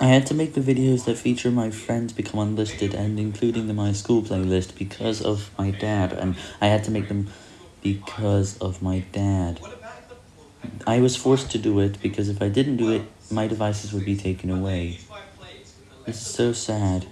I had to make the videos that feature my friends become unlisted and including the my school playlist because of my dad, and I had to make them because of my dad. I was forced to do it because if I didn't do it, my devices would be taken away. It's so sad.